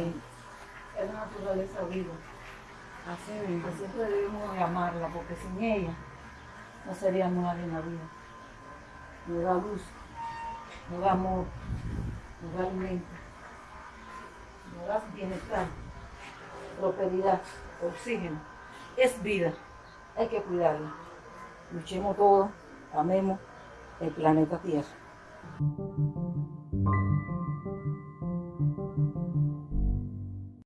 Es la naturaleza viva. Así mismo. Que siempre debemos amarla, porque sin ella no seríamos nadie en la vida. Nos da luz, nos da amor, nos da alimento, nos da bienestar, prosperidad, oxígeno. Es vida, hay que cuidarla. Luchemos todos, amemos el planeta Tierra.